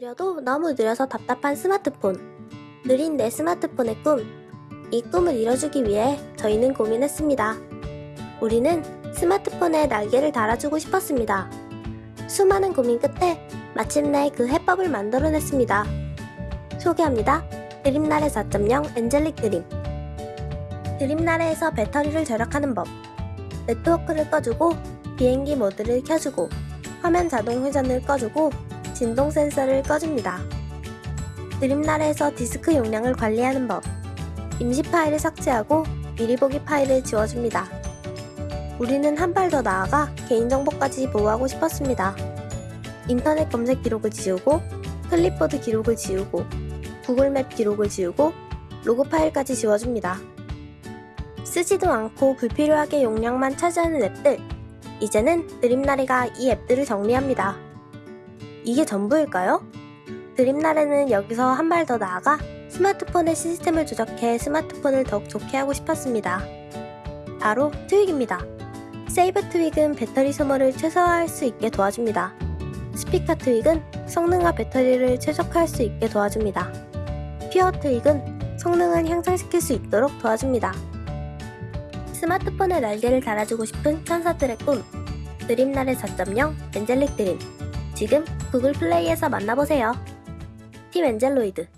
느려도 너무 느려서 답답한 스마트폰. 느린 내 스마트폰의 꿈. 이 꿈을 이뤄주기 위해 저희는 고민했습니다. 우리는 스마트폰에 날개를 달아주고 싶었습니다. 수많은 고민 끝에 마침내 그 해법을 만들어냈습니다. 소개합니다. 드림나래 4.0 엔젤릭 드림. 드림나래에서 배터리를 절약하는 법. 네트워크를 꺼주고 비행기 모드를 켜주고 화면 자동 회전을 꺼주고 진동 센서를 꺼줍니다. 드림나래에서 디스크 용량을 관리하는 법. 임시 파일을 삭제하고 미리 보기 파일을 지워줍니다. 우리는 한 발 더 나아가 개인정보까지 보호하고 싶었습니다. 인터넷 검색 기록을 지우고 클립보드 기록을 지우고 구글맵 기록을 지우고 로그 파일까지 지워줍니다. 쓰지도 않고 불필요하게 용량만 차지하는 앱들. 이제는 드림나래가 이 앱들을 정리합니다. 이게 전부일까요? 드림나래는 여기서 한 발 더 나아가 스마트폰의 시스템을 조작해 스마트폰을 더욱 좋게 하고 싶었습니다. 바로 트윅입니다. 세이브 트윅은 배터리 소모를 최소화할 수 있게 도와줍니다. 스피커 트윅은 성능과 배터리를 최적화할 수 있게 도와줍니다. 퓨어 트윅은 성능을 향상시킬 수 있도록 도와줍니다. 스마트폰에 날개를 달아주고 싶은 천사들의 꿈 드림나래 4.0 엔젤릭 드림 지금 구글 플레이에서 만나보세요. 팀 엔젤로이드